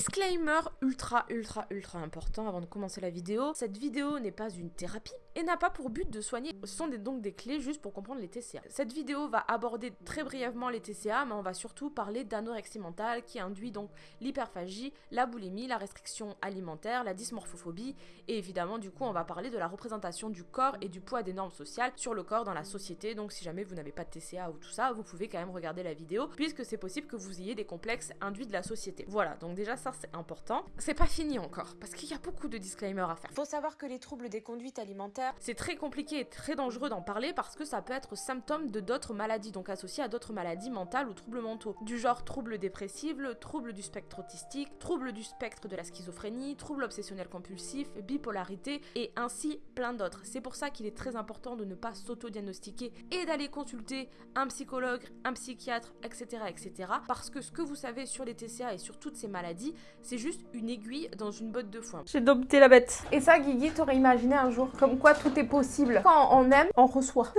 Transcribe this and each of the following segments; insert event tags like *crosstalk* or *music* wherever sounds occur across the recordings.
Disclaimer ultra ultra ultra important avant de commencer la vidéo, cette vidéo n'est pas une thérapie n'a pas pour but de soigner, ce sont donc des clés juste pour comprendre les TCA. Cette vidéo va aborder très brièvement les TCA mais on va surtout parler d'anorexie mentale qui induit donc l'hyperphagie, la boulimie, la restriction alimentaire, la dysmorphophobie et évidemment du coup on va parler de la représentation du corps et du poids des normes sociales sur le corps dans la société donc si jamais vous n'avez pas de TCA ou tout ça vous pouvez quand même regarder la vidéo puisque c'est possible que vous ayez des complexes induits de la société. Voilà donc déjà ça c'est important. C'est pas fini encore, parce qu'il y a beaucoup de disclaimers à faire. Faut savoir que les troubles des conduites alimentaires, c'est très compliqué et très dangereux d'en parler parce que ça peut être symptôme de d'autres maladies, donc associé à d'autres maladies mentales ou troubles mentaux, du genre troubles dépressifs, troubles du spectre autistique, troubles du spectre de la schizophrénie, troubles obsessionnels compulsifs, bipolarité et ainsi plein d'autres. C'est pour ça qu'il est très important de ne pas s'auto-diagnostiquer et d'aller consulter un psychologue, un psychiatre, etc., etc. Parce que ce que vous savez sur les TCA et sur toutes ces maladies, c'est juste une aiguille dans une botte de foin. J'ai dompté la bête. Et ça, Guigui, t'aurais imaginé un jour comme quoi tout est possible. Quand on aime, on reçoit. *laughs*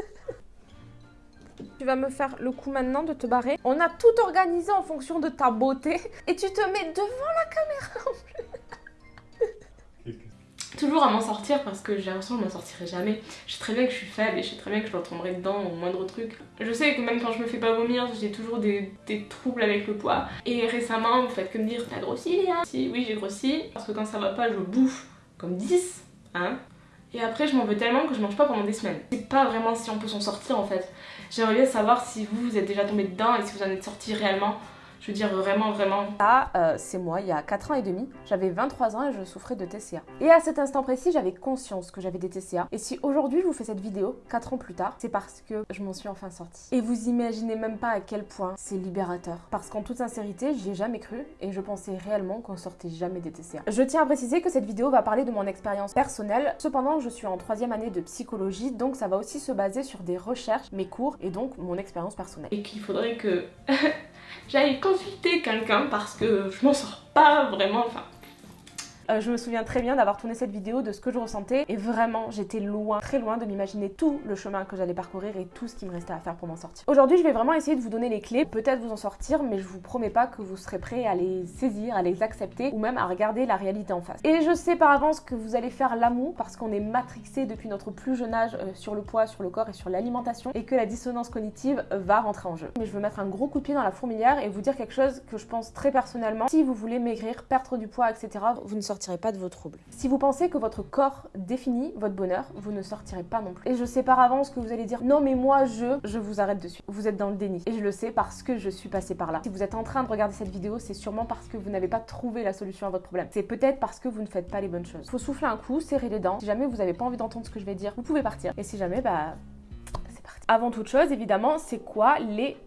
tu vas me faire le coup maintenant de te barrer. On a tout organisé en fonction de ta beauté et tu te mets devant la caméra en plus *laughs* toujours à m'en sortir parce que j'ai l'impression que je m'en sortirai jamais. Je sais très bien que je suis faible et je sais très bien que je tomberai dedans au moindre truc. Je sais que même quand je me fais pas vomir, j'ai toujours des, troubles avec le poids. Et récemment, vous faites que me dire, t'as grossi Léa? Si, oui j'ai grossi, parce que quand ça va pas, je bouffe comme 10, hein. Et après, je m'en veux tellement que je mange pas pendant des semaines. C'est pas vraiment si on peut s'en sortir en fait. J'aimerais bien savoir si vous, vous êtes déjà tombé dedans et si vous en êtes sorti réellement. Je veux dire vraiment, vraiment. Ça, euh, c'est moi, il y a 4 ans et demi, j'avais 23 ans et je souffrais de TCA. Et à cet instant précis, j'avais conscience que j'avais des TCA. Et si aujourd'hui je vous fais cette vidéo, 4 ans plus tard, c'est parce que je m'en suis enfin sortie. Et vous imaginez même pas à quel point c'est libérateur. Parce qu'en toute sincérité, j'y ai jamais cru et je pensais réellement qu'on sortait jamais des TCA. Je tiens à préciser que cette vidéo va parler de mon expérience personnelle. Cependant, je suis en troisième année de psychologie, donc ça va aussi se baser sur des recherches, mes cours et donc mon expérience personnelle. Et qu'il faudrait que *laughs* j'allais consulter quelqu'un parce que je m'en sors pas vraiment, enfin euh, je me souviens très bien d'avoir tourné cette vidéo, de ce que je ressentais et vraiment j'étais loin, très loin de m'imaginer tout le chemin que j'allais parcourir et tout ce qui me restait à faire pour m'en sortir. Aujourd'hui je vais vraiment essayer de vous donner les clés, peut-être vous en sortir mais je vous promets pas que vous serez prêt à les saisir, à les accepter ou même à regarder la réalité en face. Et je sais par avance que vous allez faire l'amour parce qu'on est matrixé depuis notre plus jeune âge euh, sur le poids, sur le corps et sur l'alimentation et que la dissonance cognitive va rentrer en jeu. Mais je veux mettre un gros coup de pied dans la fourmilière et vous dire quelque chose que je pense très personnellement. Si vous voulez maigrir, perdre du poids, etc., vous ne pas de vos troubles. Si vous pensez que votre corps définit votre bonheur, vous ne sortirez pas non plus. Et je sais par avance que vous allez dire non mais moi je, je vous arrête dessus. Vous êtes dans le déni. Et je le sais parce que je suis passée par là. Si vous êtes en train de regarder cette vidéo, c'est sûrement parce que vous n'avez pas trouvé la solution à votre problème. C'est peut-être parce que vous ne faites pas les bonnes choses. Faut souffler un coup, serrer les dents. Si jamais vous n'avez pas envie d'entendre ce que je vais dire, vous pouvez partir. Et si jamais, bah c'est parti. Avant toute chose, évidemment, c'est quoi les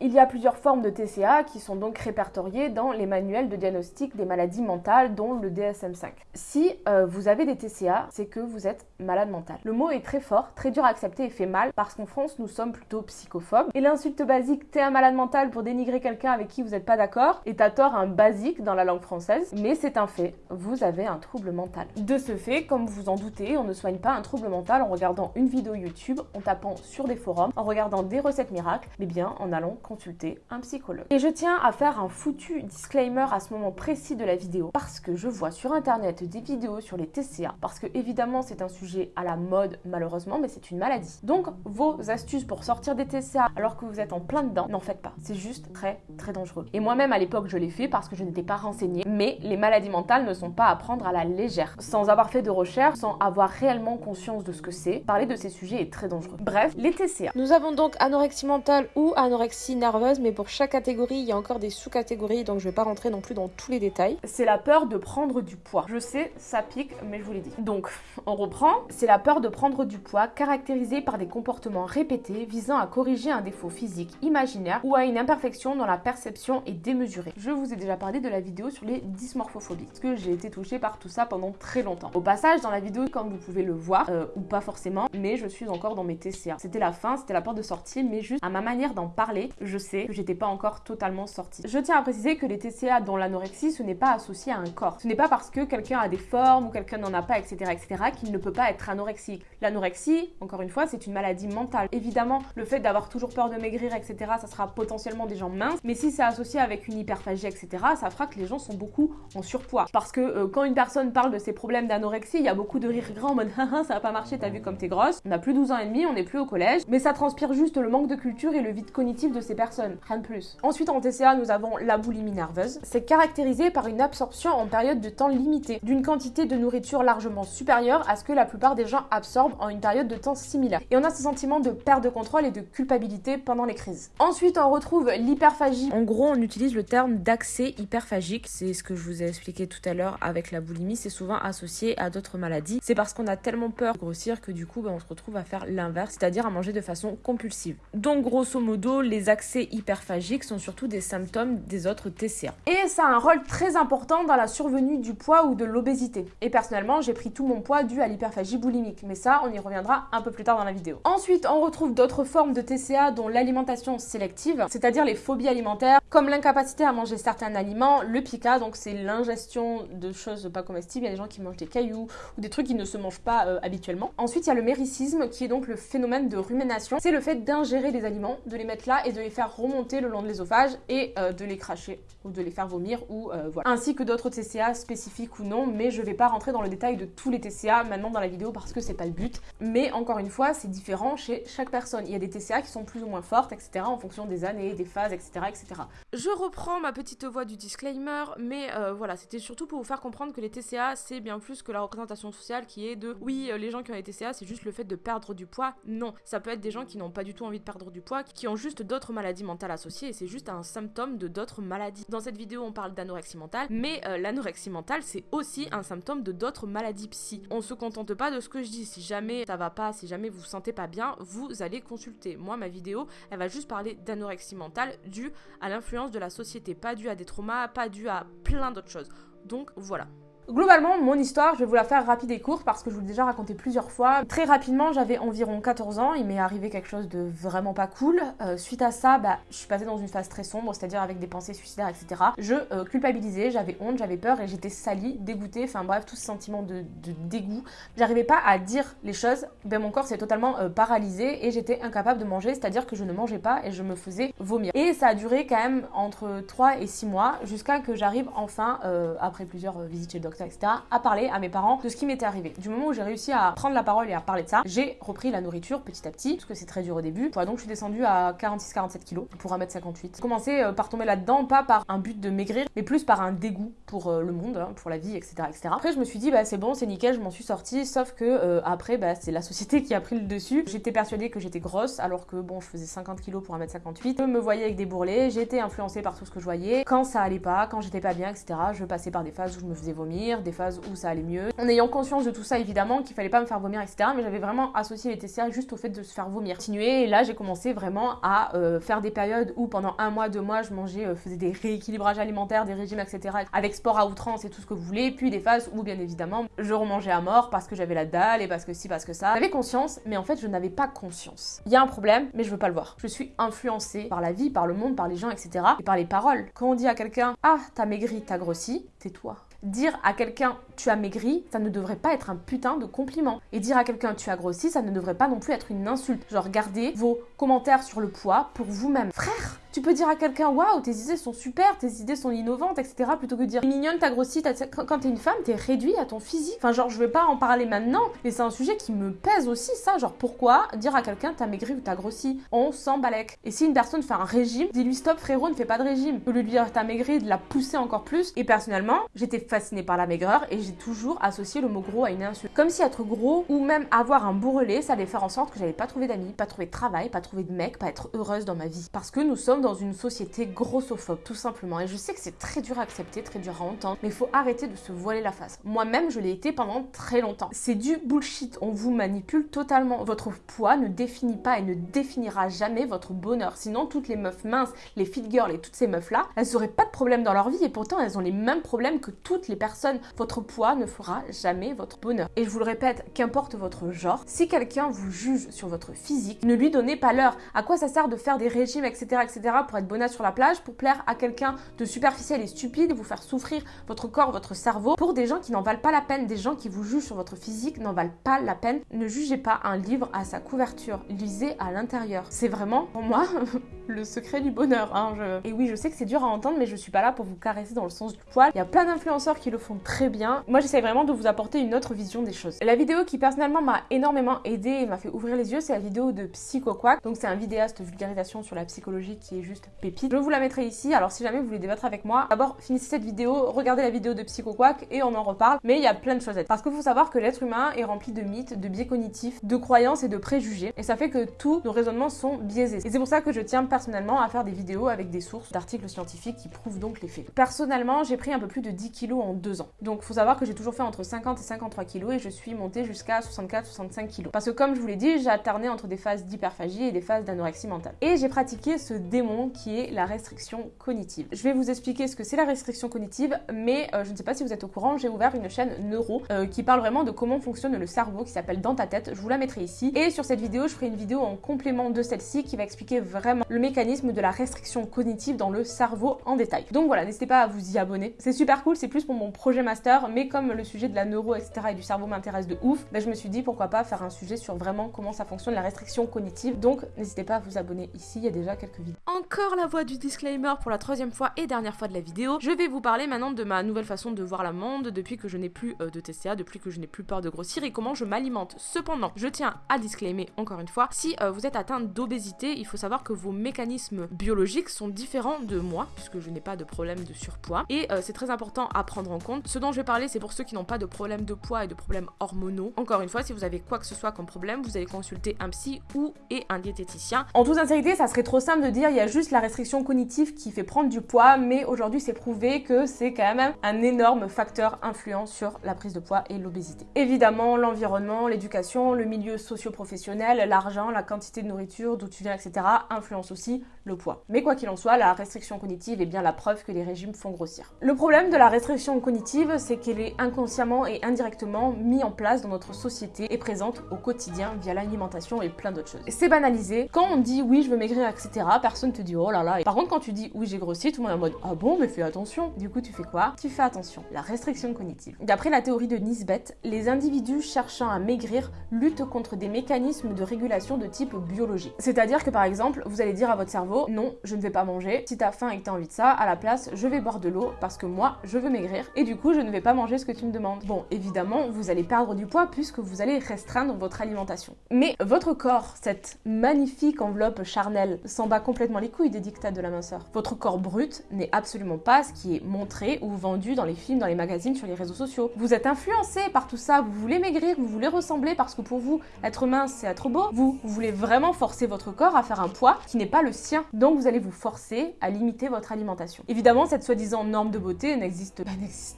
il y a plusieurs formes de TCA qui sont donc répertoriées dans les manuels de diagnostic des maladies mentales, dont le DSM-5. Si euh, vous avez des TCA, c'est que vous êtes malade mental. Le mot est très fort, très dur à accepter et fait mal parce qu'en France, nous sommes plutôt psychophobes. Et l'insulte basique t'es un malade mental pour dénigrer quelqu'un avec qui vous n'êtes pas d'accord est à tort un basique dans la langue française, mais c'est un fait, vous avez un trouble mental. De ce fait, comme vous en doutez, on ne soigne pas un trouble mental en regardant une vidéo YouTube, en tapant sur des forums, en regardant des recettes miracles, mais bien en allons consulter un psychologue. Et je tiens à faire un foutu disclaimer à ce moment précis de la vidéo parce que je vois sur internet des vidéos sur les TCA parce que évidemment c'est un sujet à la mode malheureusement mais c'est une maladie. Donc vos astuces pour sortir des TCA alors que vous êtes en plein dedans, n'en faites pas. C'est juste très très dangereux. Et moi-même à l'époque je l'ai fait parce que je n'étais pas renseignée mais les maladies mentales ne sont pas à prendre à la légère. Sans avoir fait de recherche, sans avoir réellement conscience de ce que c'est, parler de ces sujets est très dangereux. Bref, les TCA. Nous avons donc anorexie mentale ou anorexie nerveuse, mais pour chaque catégorie, il y a encore des sous-catégories, donc je vais pas rentrer non plus dans tous les détails. C'est la peur de prendre du poids. Je sais, ça pique, mais je vous l'ai dit. Donc, on reprend. C'est la peur de prendre du poids, caractérisée par des comportements répétés visant à corriger un défaut physique imaginaire ou à une imperfection dont la perception est démesurée. Je vous ai déjà parlé de la vidéo sur les dysmorphophobies, parce que j'ai été touchée par tout ça pendant très longtemps. Au passage, dans la vidéo, comme vous pouvez le voir, euh, ou pas forcément, mais je suis encore dans mes TCA. C'était la fin, c'était la peur de sortir, mais juste à ma manière d'en parler je sais que j'étais pas encore totalement sortie. Je tiens à préciser que les TCA dont l'anorexie, ce n'est pas associé à un corps. Ce n'est pas parce que quelqu'un a des formes ou quelqu'un n'en a pas, etc., etc., qu'il ne peut pas être anorexique. L'anorexie, encore une fois, c'est une maladie mentale. Évidemment, le fait d'avoir toujours peur de maigrir, etc., ça sera potentiellement des gens minces, mais si c'est associé avec une hyperphagie, etc., ça fera que les gens sont beaucoup en surpoids. Parce que euh, quand une personne parle de ses problèmes d'anorexie, il y a beaucoup de rire grand en mode *laughs* ça va pas marcher, t'as vu comme t'es grosse. On a plus 12 ans et demi, on n'est plus au collège, mais ça transpire juste le manque de culture et le vide cognitif de ces personnes, rien de plus. Ensuite, en TCA, nous avons la boulimie nerveuse. C'est caractérisé par une absorption en période de temps limitée d'une quantité de nourriture largement supérieure à ce que la plupart des gens absorbent en une période de temps similaire. Et on a ce sentiment de perte de contrôle et de culpabilité pendant les crises. Ensuite, on retrouve l'hyperphagie. En gros, on utilise le terme d'accès hyperphagique. C'est ce que je vous ai expliqué tout à l'heure avec la boulimie. C'est souvent associé à d'autres maladies. C'est parce qu'on a tellement peur de grossir que du coup, ben, on se retrouve à faire l'inverse, c'est-à-dire à manger de façon compulsive. Donc, grosso modo, les accès hyperphagiques sont surtout des symptômes des autres TCA. Et ça a un rôle très important dans la survenue du poids ou de l'obésité. Et personnellement, j'ai pris tout mon poids dû à l'hyperphagie boulimique, mais ça, on y reviendra un peu plus tard dans la vidéo. Ensuite, on retrouve d'autres formes de TCA dont l'alimentation sélective, c'est-à-dire les phobies alimentaires, comme l'incapacité à manger certains aliments, le pica, donc c'est l'ingestion de choses pas comestibles, il y a des gens qui mangent des cailloux ou des trucs qui ne se mangent pas euh, habituellement. Ensuite, il y a le méricisme qui est donc le phénomène de rumination, c'est le fait d'ingérer des aliments, de les mettre là et de les faire remonter le long de l'ésophage et euh, de les cracher ou de les faire vomir ou euh, voilà. Ainsi que d'autres TCA spécifiques ou non, mais je vais pas rentrer dans le détail de tous les TCA maintenant dans la vidéo parce que c'est pas le but. Mais encore une fois, c'est différent chez chaque personne. Il y a des TCA qui sont plus ou moins fortes, etc. en fonction des années, des phases, etc. etc. Je reprends ma petite voix du disclaimer, mais euh, voilà, c'était surtout pour vous faire comprendre que les TCA, c'est bien plus que la représentation sociale qui est de oui, les gens qui ont les TCA, c'est juste le fait de perdre du poids. Non, ça peut être des gens qui n'ont pas du tout envie de perdre du poids, qui ont juste d'autres maladies mentales associées c'est juste un symptôme de d'autres maladies. Dans cette vidéo, on parle d'anorexie mentale, mais euh, l'anorexie mentale, c'est aussi un symptôme de d'autres maladies psy. On se contente pas de ce que je dis. Si jamais ça va pas, si jamais vous vous sentez pas bien, vous allez consulter. Moi, ma vidéo, elle va juste parler d'anorexie mentale due à l'influence de la société, pas due à des traumas, pas due à plein d'autres choses. Donc voilà. Globalement, mon histoire, je vais vous la faire rapide et courte parce que je vous l'ai déjà raconté plusieurs fois. Très rapidement, j'avais environ 14 ans, il m'est arrivé quelque chose de vraiment pas cool. Euh, suite à ça, bah, je suis passée dans une phase très sombre, c'est-à-dire avec des pensées suicidaires, etc. Je euh, culpabilisais, j'avais honte, j'avais peur et j'étais salie, dégoûtée, enfin bref, tout ce sentiment de, dégoût. J'arrivais pas à dire les choses, ben mon corps s'est totalement euh, paralysé et j'étais incapable de manger, c'est-à-dire que je ne mangeais pas et je me faisais vomir. Et ça a duré quand même entre 3 et 6 mois jusqu'à que j'arrive enfin, après plusieurs visites chez le docteur, etc., à parler à mes parents de ce qui m'était arrivé. Du moment où j'ai réussi à prendre la parole et à parler de ça, j'ai repris la nourriture petit à petit, parce que c'est très dur au début. Donc je suis descendue à 46-47 kilos pour 1m58. J'ai commencé euh, par tomber là-dedans, pas par un but de maigrir, mais plus par un dégoût pour euh, le monde, hein, pour la vie, etc., etc. Après, je me suis dit, bah c'est bon, c'est nickel, je m'en suis sortie, sauf que euh, après, bah c'est la société qui a pris le dessus. J'étais persuadée que j'étais grosse, alors que bon, je faisais 50 kilos pour 1m58. Je me voyais avec des bourrelets, j'étais influencée par tout ce que je voyais. Quand ça allait pas, quand j'étais pas bien, etc., je passais par des phases où je me faisais vomir, des phases où ça allait mieux. En ayant conscience de tout ça, évidemment, qu'il fallait pas me faire vomir, etc. Mais j'avais vraiment associé les TCA juste au fait de se faire vomir. Continuer, et là, j'ai commencé vraiment à euh, faire des périodes où pendant un mois, deux mois, je mangeais, euh, faisais des rééquilibrages alimentaires, des régimes, etc. Avec sport à outrance et tout ce que vous voulez. Puis des phases où, bien évidemment, je remangeais à mort parce que j'avais la dalle et parce que si, parce que ça. J'avais conscience, mais en fait, je n'avais pas conscience. Il y a un problème, mais je veux pas le voir. Je suis influencée par la vie, par le monde, par les gens, etc. Et par les paroles. Quand on dit à quelqu'un, ah, t'as maigri, t'as grossi, tais-toi. Dire à quelqu'un tu as maigri, ça ne devrait pas être un putain de compliment. Et dire à quelqu'un tu as grossi, ça ne devrait pas non plus être une insulte. Genre gardez vos commentaires sur le poids pour vous-même. Frère, tu peux dire à quelqu'un waouh, tes idées sont super, tes idées sont innovantes, etc. plutôt que de dire mignonne, t'as grossi, quand t'es une femme, t'es réduit à ton physique. Enfin, genre, je vais pas en parler maintenant, mais c'est un sujet qui me pèse aussi, ça. Genre, pourquoi dire à quelqu'un t'as maigri ou t'as grossi? On s'en balèque. Et si une personne fait un régime, dis-lui stop, frérot, ne fais pas de régime. Au lui dire t'as maigri, de la pousser encore plus. Et personnellement, j'étais fascinée par la maigreur et toujours associé le mot gros à une insulte. Comme si être gros ou même avoir un bourrelet, ça allait faire en sorte que j'allais pas trouver d'amis, pas trouver de travail, pas trouver de mec, pas être heureuse dans ma vie. Parce que nous sommes dans une société grossophobe, tout simplement. Et je sais que c'est très dur à accepter, très dur à entendre, mais il faut arrêter de se voiler la face. Moi-même, je l'ai été pendant très longtemps. C'est du bullshit. On vous manipule totalement. Votre poids ne définit pas et ne définira jamais votre bonheur. Sinon, toutes les meufs minces, les fit girls et toutes ces meufs-là, elles n'auraient pas de problème dans leur vie et pourtant elles ont les mêmes problèmes que toutes les personnes. Votre poids ne fera jamais votre bonheur. Et je vous le répète, qu'importe votre genre, si quelqu'un vous juge sur votre physique, ne lui donnez pas l'heure. À quoi ça sert de faire des régimes, etc., etc., pour être bonasse sur la plage, pour plaire à quelqu'un de superficiel et stupide, vous faire souffrir votre corps, votre cerveau, pour des gens qui n'en valent pas la peine, des gens qui vous jugent sur votre physique n'en valent pas la peine. Ne jugez pas un livre à sa couverture, lisez à l'intérieur. C'est vraiment, pour moi, *laughs* le secret du bonheur. Hein, Et oui, je sais que c'est dur à entendre, mais je suis pas là pour vous caresser dans le sens du poil. Il y a plein d'influenceurs qui le font très bien. Moi, j'essaie vraiment de vous apporter une autre vision des choses. La vidéo qui personnellement m'a énormément aidé et m'a fait ouvrir les yeux, c'est la vidéo de Psycho Quack. Donc c'est un vidéaste vulgarisation sur la psychologie qui est juste pépite. Je vous la mettrai ici. Alors si jamais vous voulez débattre avec moi, d'abord finissez cette vidéo, regardez la vidéo de Psycho Quack et on en reparle. Mais il y a plein de choses à dire. Parce qu'il faut savoir que l'être humain est rempli de mythes, de biais cognitifs, de croyances et de préjugés. Et ça fait que tous nos raisonnements sont biaisés. Et c'est pour ça que je tiens personnellement à faire des vidéos avec des sources d'articles scientifiques qui prouvent donc les faits. Personnellement, j'ai pris un peu plus de 10 kilos en deux ans. Donc faut savoir que j'ai toujours fait entre 50 et 53 kilos et je suis montée jusqu'à 64-65 kilos. Parce que comme je vous l'ai dit, j'ai alterné entre des phases d'hyperphagie et des phases d'anorexie mentale. Et j'ai pratiqué ce démon qui est la restriction cognitive. Je vais vous expliquer ce que c'est la restriction cognitive, mais euh, je ne sais pas si vous êtes au courant, j'ai ouvert une chaîne neuro euh, qui parle vraiment de comment fonctionne le cerveau qui s'appelle Dans ta tête. Je vous la mettrai ici. Et sur cette vidéo, je ferai une vidéo en complément de celle-ci qui va expliquer vraiment le mécanisme de la restriction cognitive dans le cerveau en détail. Donc voilà, n'hésitez pas à vous y abonner. C'est super cool, c'est plus pour mon projet master, mais comme le sujet de la neuro, etc. et du cerveau m'intéresse de ouf, ben je me suis dit pourquoi pas faire un sujet sur vraiment comment ça fonctionne la restriction cognitive. Donc n'hésitez pas à vous abonner ici, il y a déjà quelques vidéos. Encore la voix du disclaimer pour la troisième fois et dernière fois de la vidéo. Je vais vous parler maintenant de ma nouvelle façon de voir la monde depuis que je n'ai plus euh, de TCA, depuis que je n'ai plus peur de grossir et comment je m'alimente. Cependant, je tiens à disclaimer encore une fois, si euh, vous êtes atteint d'obésité, il faut savoir que vos mécanismes biologiques sont différents de moi, puisque je n'ai pas de problème de surpoids. Et euh, c'est très important à prendre en compte. Ce dont je vais parler, c'est pour ceux qui n'ont pas de problème de poids et de problèmes hormonaux. Encore une fois, si vous avez quoi que ce soit comme problème, vous allez consulter un psy ou et un diététicien. En toute sincérité, ça serait trop simple de dire il y a juste la restriction cognitive qui fait prendre du poids, mais aujourd'hui c'est prouvé que c'est quand même un énorme facteur influent sur la prise de poids et l'obésité. Évidemment, l'environnement, l'éducation, le milieu socio-professionnel, l'argent, la quantité de nourriture, d'où tu viens, etc. influencent aussi le poids. Mais quoi qu'il en soit, la restriction cognitive est bien la preuve que les régimes font grossir. Le problème de la restriction cognitive, c'est qu'elle inconsciemment et indirectement mise en place dans notre société et présente au quotidien via l'alimentation et plein d'autres choses. C'est banalisé. Quand on dit oui, je veux maigrir, etc., personne te dit oh là là. Et par contre, quand tu dis oui, j'ai grossi, tout le monde est en mode ah bon, mais fais attention. Du coup, tu fais quoi? Tu fais attention. La restriction cognitive. D'après la théorie de Nisbet, les individus cherchant à maigrir luttent contre des mécanismes de régulation de type biologique. C'est-à-dire que par exemple, vous allez dire à votre cerveau non, je ne vais pas manger. Si t'as faim et que t'as envie de ça, à la place, je vais boire de l'eau parce que moi, je veux maigrir et du coup, je ne vais pas manger ce que tu me demandes. Bon, évidemment, vous allez perdre du poids puisque vous allez restreindre votre alimentation. Mais votre corps, cette magnifique enveloppe charnelle, s'en bat complètement les couilles des dictats de la minceur. Votre corps brut n'est absolument pas ce qui est montré ou vendu dans les films, dans les magazines, sur les réseaux sociaux. Vous êtes influencé par tout ça, vous voulez maigrir, vous voulez ressembler parce que pour vous, être mince, c'est être beau. Vous, vous voulez vraiment forcer votre corps à faire un poids qui n'est pas le sien. Donc vous allez vous forcer à limiter votre alimentation. Évidemment, cette soi-disant norme de beauté n'existe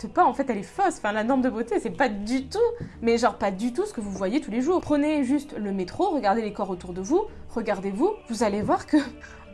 pas. En fait, elle est Enfin, la norme de beauté, c'est pas du tout, mais genre pas du tout ce que vous voyez tous les jours. Prenez juste le métro, regardez les corps autour de vous, regardez-vous, vous allez voir que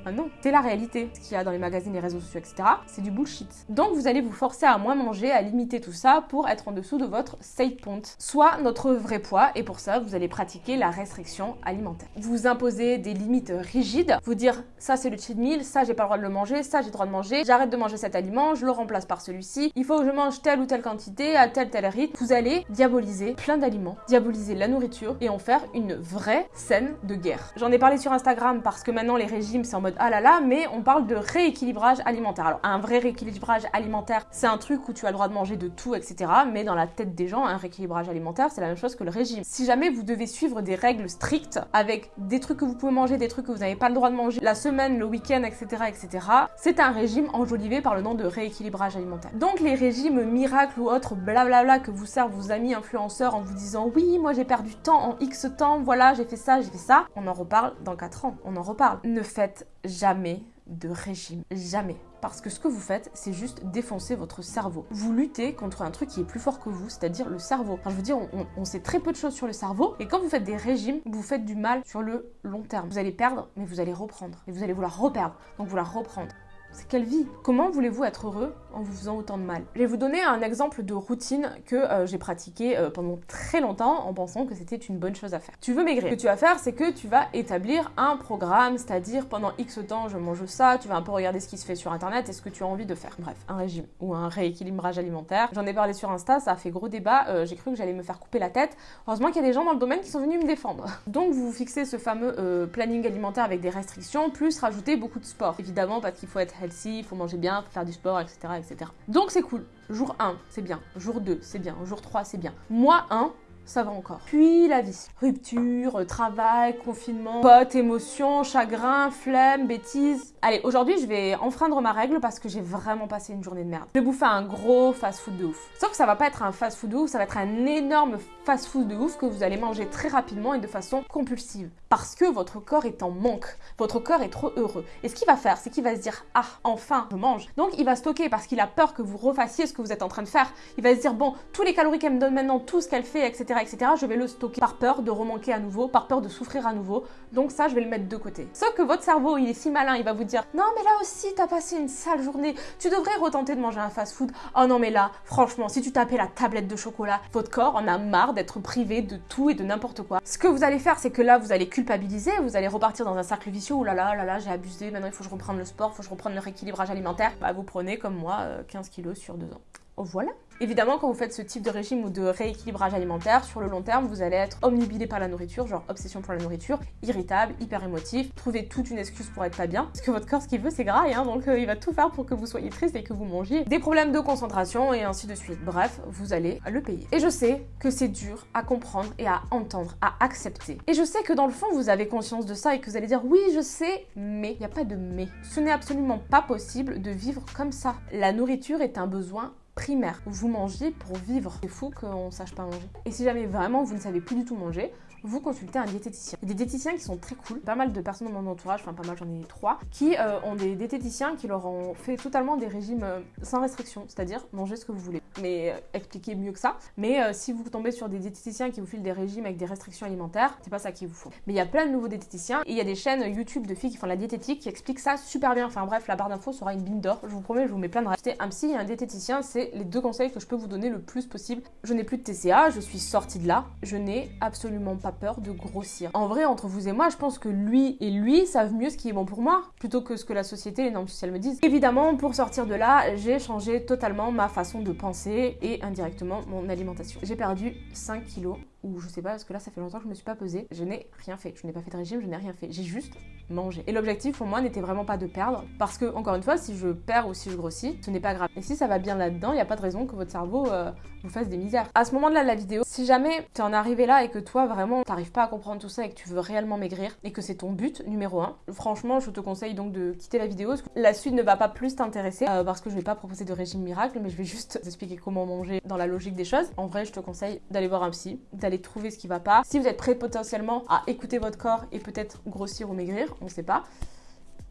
ah non, c'est la réalité. Ce qu'il y a dans les magazines, les réseaux sociaux, etc., c'est du bullshit. Donc vous allez vous forcer à moins manger, à limiter tout ça pour être en dessous de votre safe point, soit notre vrai poids, et pour ça, vous allez pratiquer la restriction alimentaire. Vous imposez des limites rigides, vous dire ça c'est le cheat meal, ça j'ai pas le droit de le manger, ça j'ai le droit de manger, j'arrête de manger cet aliment, je le remplace par celui-ci, il faut que je mange telle ou telle quantité, à tel tel rythme. Vous allez diaboliser plein d'aliments, diaboliser la nourriture et en faire une vraie scène de guerre. J'en ai parlé sur Instagram parce que maintenant les régimes c'est en mode ah là là, mais on parle de rééquilibrage alimentaire. Alors, un vrai rééquilibrage alimentaire, c'est un truc où tu as le droit de manger de tout, etc. Mais dans la tête des gens, un rééquilibrage alimentaire, c'est la même chose que le régime. Si jamais vous devez suivre des règles strictes avec des trucs que vous pouvez manger, des trucs que vous n'avez pas le droit de manger la semaine, le week-end, etc., etc., c'est un régime enjolivé par le nom de rééquilibrage alimentaire. Donc, les régimes miracles ou autres blablabla que vous servent vos amis influenceurs en vous disant oui, moi j'ai perdu temps en X temps, voilà, j'ai fait ça, j'ai fait ça, on en reparle dans 4 ans, on en reparle. Ne faites jamais de régime. Jamais. Parce que ce que vous faites, c'est juste défoncer votre cerveau. Vous luttez contre un truc qui est plus fort que vous, c'est-à-dire le cerveau. Je veux dire, on, on sait très peu de choses sur le cerveau. Et quand vous faites des régimes, vous faites du mal sur le long terme. Vous allez perdre, mais vous allez reprendre. Et vous allez vouloir reperdre. Donc vouloir reprendre. C'est quelle vie? Comment voulez-vous être heureux en vous faisant autant de mal Je vais vous donner un exemple de routine que euh, j'ai pratiqué euh, pendant très longtemps en pensant que c'était une bonne chose à faire. Tu veux maigrir. Ce que tu vas faire, c'est que tu vas établir un programme, c'est-à-dire pendant X temps, je mange ça, tu vas un peu regarder ce qui se fait sur internet et ce que tu as envie de faire. Bref, un régime ou un rééquilibrage alimentaire. J'en ai parlé sur Insta, ça a fait gros débat, euh, j'ai cru que j'allais me faire couper la tête. Heureusement qu'il y a des gens dans le domaine qui sont venus me défendre. *laughs* Donc vous fixez ce fameux planning alimentaire avec des restrictions, plus rajouter beaucoup de sport. Évidemment, parce qu'il faut être healthy, il faut manger bien, faut faire du sport, etc. etc. Donc c'est cool. Jour 1, c'est bien. Jour 2, c'est bien. Jour 3, c'est bien. Mois 1, ça va encore. Puis la vie. Rupture, travail, confinement, potes, émotions, chagrin, flemme, bêtises. Allez, aujourd'hui, je vais enfreindre ma règle parce que j'ai vraiment passé une journée de merde. Je vais bouffer un gros fast-food de ouf. Sauf que ça va pas être un fast-food de ouf, ça va être un énorme fast-food de ouf que vous allez manger très rapidement et de façon compulsive. Parce que votre corps est en manque. Votre corps est trop heureux. Et ce qu'il va faire, c'est qu'il va se dire Ah, enfin, je mange. Donc il va stocker parce qu'il a peur que vous refassiez ce que vous êtes en train de faire. Il va se dire Bon, tous les calories qu'elle me donne maintenant, tout ce qu'elle fait, etc etc., je vais le stocker par peur de remanquer à nouveau, par peur de souffrir à nouveau. Donc ça, je vais le mettre de côté. Sauf que votre cerveau, il est si malin, il va vous dire non mais là aussi, t'as passé une sale journée, tu devrais retenter de manger un fast-food. Oh non mais là, franchement, si tu tapais la tablette de chocolat, votre corps en a marre d'être privé de tout et de n'importe quoi. Ce que vous allez faire, c'est que là, vous allez culpabiliser, vous allez repartir dans un cercle vicieux. Oh là là, là là, j'ai abusé. Maintenant, il faut que je reprenne le sport, il faut que je reprenne le rééquilibrage alimentaire. Bah, vous prenez comme moi 15 euh, kilos sur deux ans. Voilà. Évidemment, quand vous faites ce type de régime ou de rééquilibrage alimentaire, sur le long terme, vous allez être omnibilé par la nourriture, genre obsession pour la nourriture, irritable, hyper émotif, trouver toute une excuse pour être pas bien. Parce que votre corps, ce qu'il veut, c'est gras, hein, donc euh, il va tout faire pour que vous soyez triste et que vous mangiez. Des problèmes de concentration et ainsi de suite. Bref, vous allez le payer. Et je sais que c'est dur à comprendre et à entendre, à accepter. Et je sais que dans le fond, vous avez conscience de ça et que vous allez dire oui, je sais, mais il n'y a pas de mais. Ce n'est absolument pas possible de vivre comme ça. La nourriture est un besoin primaire. Vous mangez pour vivre. C'est fou qu'on sache pas manger. Et si jamais vraiment vous ne savez plus du tout manger, vous consultez un diététicien. Il y a des diététiciens qui sont très cool. Pas mal de personnes dans mon entourage, enfin pas mal, j'en ai trois, qui euh, ont des diététiciens qui leur ont fait totalement des régimes euh, sans restriction, c'est-à-dire manger ce que vous voulez. Mais euh, expliquez mieux que ça. Mais si vous tombez sur des diététiciens qui vous filent des régimes avec des restrictions alimentaires, c'est pas ça qu'il vous faut. Mais il y a plein de nouveaux diététiciens et il y a des chaînes YouTube de filles qui font la diététique qui expliquent ça super bien. Enfin bref, la barre d'infos sera une mine d'or. Je vous promets, je vous mets plein de rêves. un psy et un diététicien, c'est les deux conseils que je peux vous donner le plus possible. Je n'ai plus de TCA, je suis sortie de là. Je n'ai absolument pas peur de grossir en vrai, entre vous et moi, je pense que lui et lui savent mieux ce qui est bon pour moi, plutôt que ce que la société, les normes sociales me disent. Évidemment, pour sortir de là, j'ai changé totalement ma façon de penser et indirectement mon alimentation. J'ai perdu 5 kilos ou je sais pas, parce que là ça fait longtemps que je me suis pas pesée, je n'ai rien fait. Je n'ai pas fait de régime, je n'ai rien fait. J'ai juste mangé. Et l'objectif pour moi n'était vraiment pas de perdre, parce que encore une fois, si je perds ou si je grossis, ce n'est pas grave. Et si ça va bien là-dedans, il n'y a pas de raison que votre cerveau euh, vous fasse des misères. À ce moment-là de la vidéo, si jamais tu en arrivé là et que toi vraiment t'arrives pas à comprendre tout ça et que tu veux réellement maigrir et que c'est ton but numéro un, franchement, je te conseille donc de quitter la vidéo. La suite ne va pas plus t'intéresser euh, parce que je vais pas proposer de régime miracle, mais je vais juste t'expliquer comment manger dans la logique des choses. En vrai, je te conseille d'aller voir un psy, d'aller trouver ce qui va pas. Si vous êtes prêt potentiellement à écouter votre corps et peut-être grossir ou maigrir, on sait pas.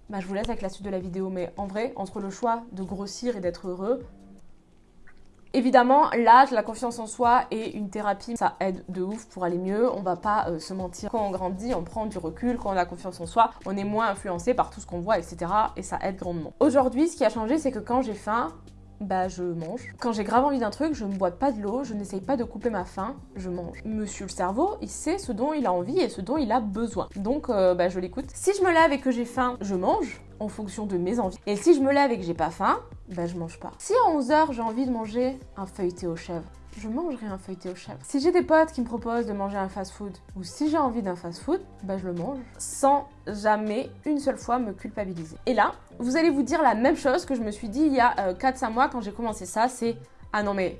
Bah, je vous laisse avec la suite de la vidéo. Mais en vrai, entre le choix de grossir et d'être heureux, Évidemment, l'âge, la confiance en soi et une thérapie, ça aide de ouf pour aller mieux. On va pas euh, se mentir. Quand on grandit, on prend du recul. Quand on a confiance en soi, on est moins influencé par tout ce qu'on voit, etc. Et ça aide grandement. Aujourd'hui, ce qui a changé, c'est que quand j'ai faim, bah je mange. Quand j'ai grave envie d'un truc, je ne bois pas de l'eau, je n'essaye pas de couper ma faim, je mange. Monsieur le cerveau, il sait ce dont il a envie et ce dont il a besoin. Donc euh, bah je l'écoute. Si je me lève et que j'ai faim, je mange en fonction de mes envies. Et si je me lève et que j'ai pas faim, bah je mange pas. Si à 11h j'ai envie de manger un feuilleté aux chèvres, je mangerai un feuilleté aux chèvres. Si j'ai des potes qui me proposent de manger un fast-food, ou si j'ai envie d'un fast-food, bah je le mange, sans jamais une seule fois me culpabiliser. Et là, vous allez vous dire la même chose que je me suis dit il y a 4-5 euh, mois quand j'ai commencé ça, c'est « Ah non mais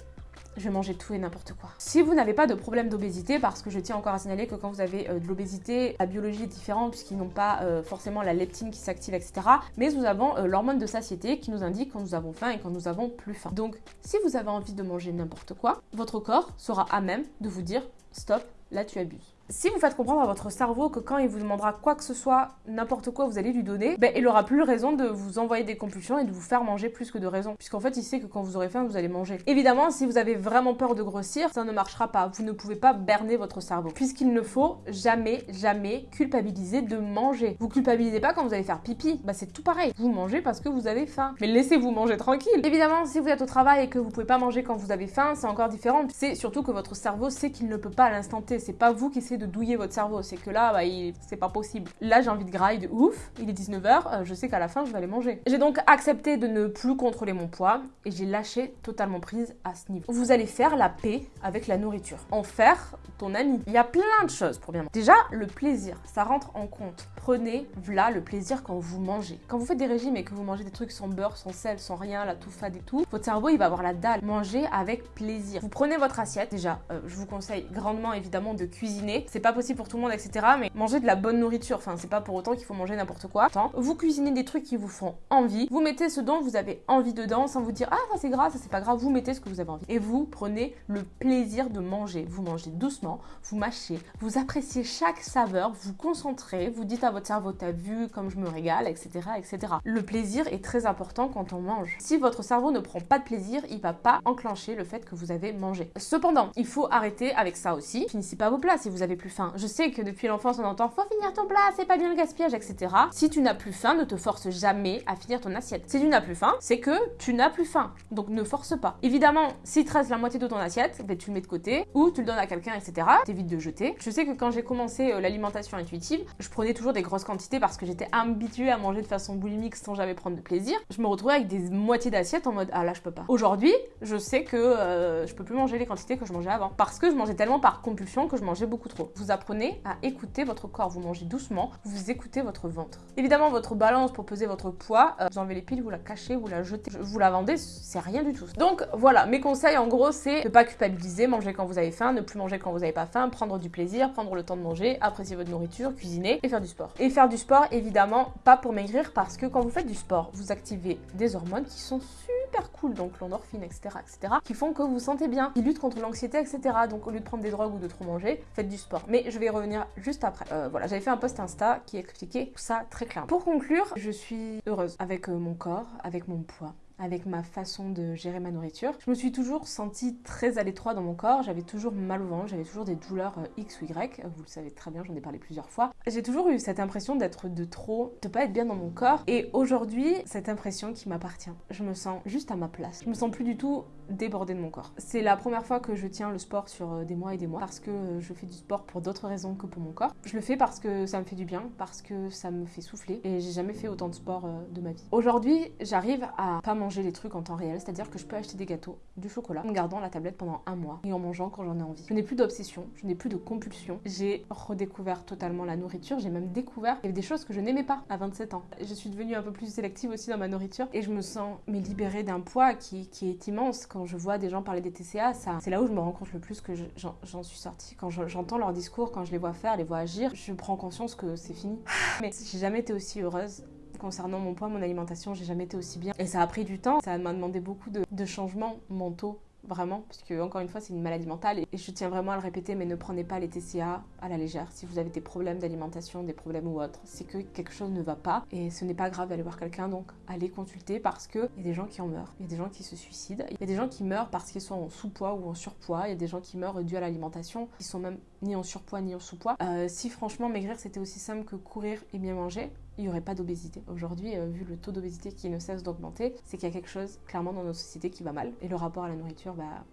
je manger tout et n'importe quoi. Si vous n'avez pas de problème d'obésité, parce que je tiens encore à signaler que quand vous avez euh, de l'obésité, la biologie est différente puisqu'ils n'ont pas euh, forcément la leptine qui s'active, etc. Mais nous avons euh, l'hormone de satiété qui nous indique quand nous avons faim et quand nous avons plus faim. Donc, si vous avez envie de manger n'importe quoi, votre corps sera à même de vous dire stop, là tu abuses. Si vous faites comprendre à votre cerveau que quand il vous demandera quoi que ce soit, n'importe quoi vous allez lui donner, ben, il aura plus raison de vous envoyer des compulsions et de vous faire manger plus que de raison. Puisqu'en fait, il sait que quand vous aurez faim, vous allez manger. Évidemment, si vous avez vraiment peur de grossir, ça ne marchera pas. Vous ne pouvez pas berner votre cerveau. Puisqu'il ne faut jamais, jamais culpabiliser de manger. Vous culpabilisez pas quand vous allez faire pipi. Bah, c'est tout pareil. Vous mangez parce que vous avez faim. Mais laissez-vous manger tranquille. Évidemment, si vous êtes au travail et que vous pouvez pas manger quand vous avez faim, c'est encore différent. C'est surtout que votre cerveau sait qu'il ne peut pas à l'instant T. C'est pas vous qui essayez de douiller votre cerveau c'est que là, bah, c'est pas possible. Là, j'ai envie de graille ouf, il est 19h, euh, je sais qu'à la fin, je vais aller manger. J'ai donc accepté de ne plus contrôler mon poids et j'ai lâché totalement prise à ce niveau. Vous allez faire la paix avec la nourriture. En faire ton ami. Il y a plein de choses pour bien manger. Déjà, le plaisir, ça rentre en compte. Prenez, voilà, le plaisir quand vous mangez. Quand vous faites des régimes et que vous mangez des trucs sans beurre, sans sel, sans rien, la tout fade et tout, votre cerveau, il va avoir la dalle. Mangez avec plaisir. Vous prenez votre assiette, déjà, euh, je vous conseille grandement, évidemment, de cuisiner. C'est pas possible pour tout le monde, etc. Mais manger de la bonne nourriture, enfin, c'est pas pour autant qu'il faut manger n'importe quoi. Vous cuisinez des trucs qui vous font envie. Vous mettez ce dont vous avez envie dedans sans vous dire, ah, ça c'est grave, ça c'est pas grave. Vous mettez ce que vous avez envie. Et vous prenez le plaisir de manger. Vous mangez doucement, vous mâchez, vous appréciez chaque saveur, vous concentrez, vous dites à votre cerveau, t'as vu comme je me régale, etc., etc. Le plaisir est très important quand on mange. Si votre cerveau ne prend pas de plaisir, il va pas enclencher le fait que vous avez mangé. Cependant, il faut arrêter avec ça aussi. Finissez pas vos plats si vous avez plus faim. Je sais que depuis l'enfance, on entend faut finir ton plat, c'est pas bien le gaspillage, etc. Si tu n'as plus faim, ne te force jamais à finir ton assiette. Si tu n'as plus faim, c'est que tu n'as plus faim. Donc ne force pas. Évidemment, si tu restes la moitié de ton assiette, ben, tu le mets de côté ou tu le donnes à quelqu'un, etc. T'évites de jeter. Je sais que quand j'ai commencé euh, l'alimentation intuitive, je prenais toujours des grosses quantités parce que j'étais habituée à manger de façon boulimique sans jamais prendre de plaisir. Je me retrouvais avec des moitiés d'assiette en mode ah là je peux pas. Aujourd'hui, je sais que euh, je peux plus manger les quantités que je mangeais avant parce que je mangeais tellement par compulsion que je mangeais beaucoup trop. Vous apprenez à écouter votre corps, vous mangez doucement, vous écoutez votre ventre. Évidemment, votre balance pour peser votre poids, euh, vous enlevez les piles, vous la cachez, vous la jetez, vous la vendez, c'est rien du tout. Donc voilà, mes conseils en gros, c'est ne pas culpabiliser, manger quand vous avez faim, ne plus manger quand vous n'avez pas faim, prendre du plaisir, prendre le temps de manger, apprécier votre nourriture, cuisiner et faire du sport. Et faire du sport, évidemment, pas pour maigrir parce que quand vous faites du sport, vous activez des hormones qui sont super cool, donc l'endorphine, etc., etc., qui font que vous vous sentez bien, qui luttent contre l'anxiété, etc. Donc au lieu de prendre des drogues ou de trop manger, faites du sport. Mais je vais y revenir juste après. Euh, voilà, j'avais fait un post Insta qui expliquait tout ça très clairement. Pour conclure, je suis heureuse avec euh, mon corps, avec mon poids, avec ma façon de gérer ma nourriture. Je me suis toujours sentie très à l'étroit dans mon corps, j'avais toujours mal au ventre, j'avais toujours des douleurs euh, X ou Y, vous le savez très bien, j'en ai parlé plusieurs fois. J'ai toujours eu cette impression d'être de trop, de pas être bien dans mon corps et aujourd'hui, cette impression qui m'appartient. Je me sens juste à ma place. Je me sens plus du tout débordée de mon corps. C'est la première fois que je tiens le sport sur euh, des mois et des mois parce que euh, je fais du sport pour d'autres raisons que pour mon corps. Je le fais parce que ça me fait du bien, parce que ça me fait souffler et j'ai jamais fait autant de sport de ma vie. Aujourd'hui, j'arrive à pas manger les trucs en temps réel, c'est-à-dire que je peux acheter des gâteaux, du chocolat, en gardant la tablette pendant un mois et en mangeant quand j'en ai envie. Je n'ai plus d'obsession, je n'ai plus de compulsion. J'ai redécouvert totalement la nourriture, j'ai même découvert des choses que je n'aimais pas à 27 ans. Je suis devenue un peu plus sélective aussi dans ma nourriture et je me sens mais libérée d'un poids qui, est immense. Je vois des gens parler des TCA, c'est là où je me rends compte le plus que j'en suis sortie. Quand j'entends leur discours, quand je les vois faire, les vois agir, je prends conscience que c'est fini. *laughs* Mais j'ai jamais été aussi heureuse Concernant mon poids, mon alimentation, j'ai jamais été aussi bien. Et ça a pris du temps, ça m'a demandé beaucoup de, de changements mentaux vraiment, parce que encore une fois, c'est une maladie mentale et je tiens vraiment à le répéter, mais ne prenez pas les TCA à la légère. Si vous avez des problèmes d'alimentation, des problèmes ou autres, c'est que quelque chose ne va pas et ce n'est pas grave d'aller voir quelqu'un, donc allez consulter parce que il y a des gens qui en meurent, il y a des gens qui se suicident, il y a des gens qui meurent parce qu'ils sont en sous-poids ou en surpoids, il y a des gens qui meurent dû à l'alimentation, qui sont même ni en surpoids ni en sous-poids. Euh, si franchement maigrir c'était aussi simple que courir et bien manger, il n'y aurait pas d'obésité. Aujourd'hui, euh, vu le taux d'obésité qui ne cesse d'augmenter, c'est qu'il y a quelque chose clairement dans nos sociétés qui va mal. Et le rapport à la nourriture, bah,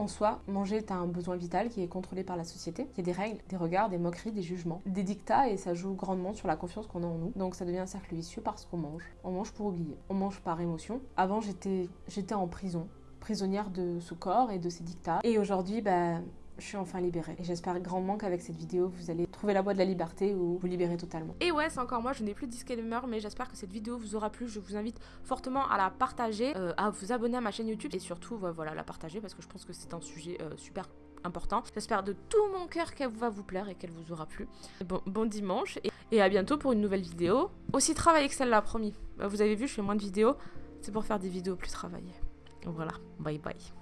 en soi, manger est un besoin vital qui est contrôlé par la société. Il y a des règles, des regards, des moqueries, des jugements, des dictats et ça joue grandement sur la confiance qu'on a en nous. Donc ça devient un cercle vicieux parce qu'on mange. On mange pour oublier. On mange par émotion. Avant, j'étais en prison, prisonnière de ce corps et de ses dictats. Et aujourd'hui, bah, je suis enfin libérée. Et j'espère grandement qu'avec cette vidéo, vous allez trouver la voie de la liberté ou vous libérer totalement. Et ouais, c'est encore moi, je n'ai plus de disclaimer, mais j'espère que cette vidéo vous aura plu. Je vous invite fortement à la partager, euh, à vous abonner à ma chaîne YouTube et surtout, voilà, la partager parce que je pense que c'est un sujet euh, super important. J'espère de tout mon cœur qu'elle va vous plaire et qu'elle vous aura plu. Bon, bon dimanche et, et, à bientôt pour une nouvelle vidéo. Aussi travaillée que celle-là, promis. Vous avez vu, je fais moins de vidéos. C'est pour faire des vidéos plus travaillées. Voilà, bye bye.